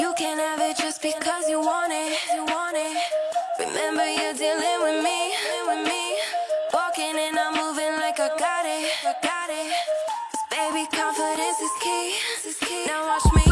You can have it just because you want it. You want it. Remember you're dealing with me, with me. Walking and I'm moving like I got it, I got it. 'Cause baby, confidence is key. Now watch me,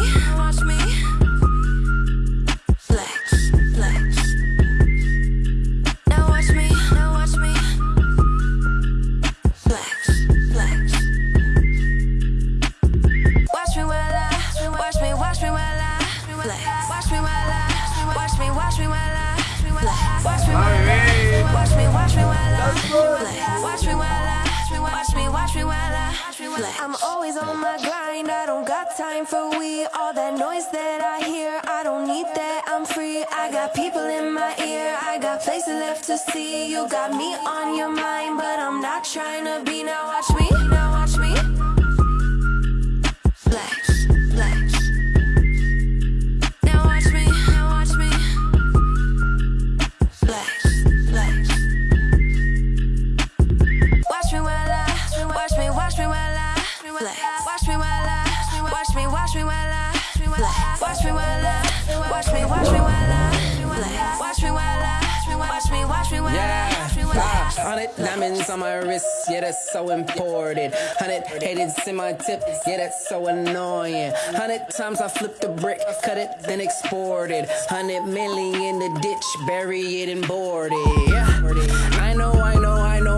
I'm always on my grind. I don't got time for we. All that noise that I hear, I don't need that. I'm free. I got people in my ear. I got places left to see. You got me on your mind, but I'm not trying to be. Now watch me, now flex. Watch me while I, watch me, watch me while I flex. Watch me while I, watch me, watch me while I flex. Watch me while I, watch me, watch me while I Yeah, flex. hundred diamonds on my wrist, yeah, that's so important. Hundred haters in my tip, yeah, that's so annoying. Hundred times I flip the brick, cut it, then export it. Hundred million in the ditch, bury it and board it. Yeah, I know, I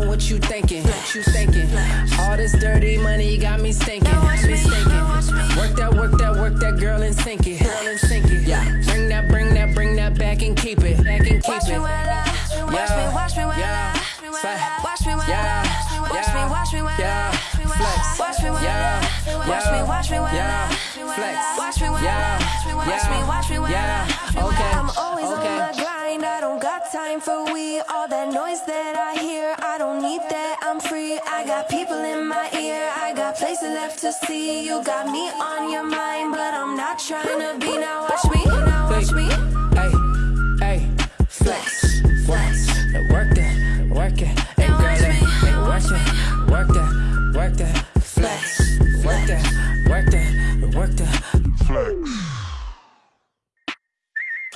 know, what you thinking. What you thinking? All this dirty money got me stinking. Me stinking. Work that, work that, work that, girl, and sink it. Girl, and sink it. Yeah, bring that, bring that, bring that back and keep it. Back and keep Watch me it. while I, watch me, watch me while Yeah. I, Flex. watch me while Yeah. I, watch me, watch me while Yeah. I, Flex. watch me while Yeah. I, watch me, watch me while Yeah. I, Flex. watch me while Yeah. I, watch Yeah. me, watch me while Yeah. I, Okay. I'm always Okay. on my grind. I don't got time for we. All that noise that I hear, got people in my ear. I got places left to see. You got me on your mind, but I'm not trying to be. Now watch me, now watch me. Hey, hey, flex, flex. Work that, work it. Hey, Now girl, watch hey, me, hey, work watch that, work that, work that. Flex, work that, work that, work that.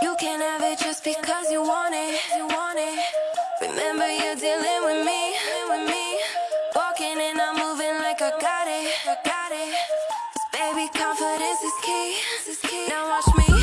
You can't have it just because you want it. You want it. Remember you're dealing with me, Got it. 'Cause baby, confidence is key. Now watch me,